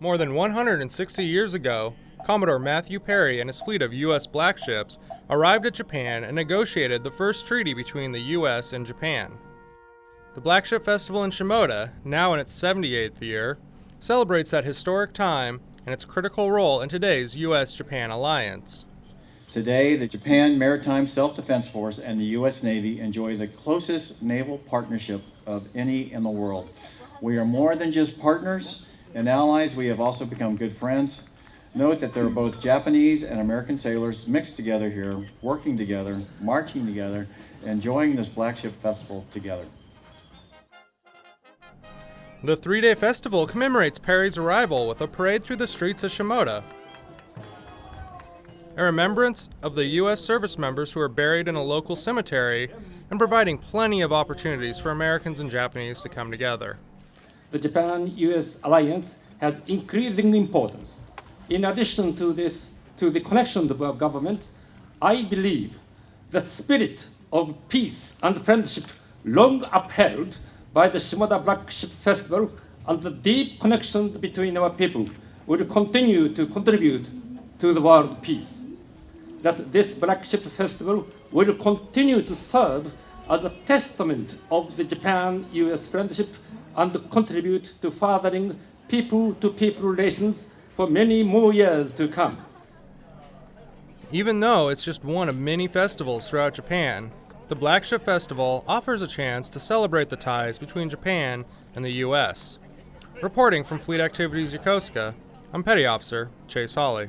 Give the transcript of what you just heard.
More than 160 years ago, Commodore Matthew Perry and his fleet of U.S. black ships arrived at Japan and negotiated the first treaty between the U.S. and Japan. The Black Ship Festival in Shimoda, now in its 78th year, celebrates that historic time and its critical role in today's U.S. Japan alliance. Today, the Japan Maritime Self-Defense Force and the U.S. Navy enjoy the closest naval partnership of any in the world. We are more than just partners and allies, we have also become good friends. Note that there are both Japanese and American sailors mixed together here, working together, marching together, and enjoying this Black Ship Festival together. The three-day festival commemorates Perry's arrival with a parade through the streets of Shimoda, a remembrance of the U.S. service members who are buried in a local cemetery, and providing plenty of opportunities for Americans and Japanese to come together. The Japan-U.S. alliance has increasing importance. In addition to this, to the connection of our government, I believe the spirit of peace and friendship long upheld by the Shimoda Black Ship Festival and the deep connections between our people will continue to contribute to the world peace that this Black Ship Festival will continue to serve as a testament of the Japan-US friendship and contribute to furthering people-to-people -people relations for many more years to come. Even though it's just one of many festivals throughout Japan, the Black Ship Festival offers a chance to celebrate the ties between Japan and the U.S. Reporting from Fleet Activities Yokosuka, I'm Petty Officer Chase Hawley.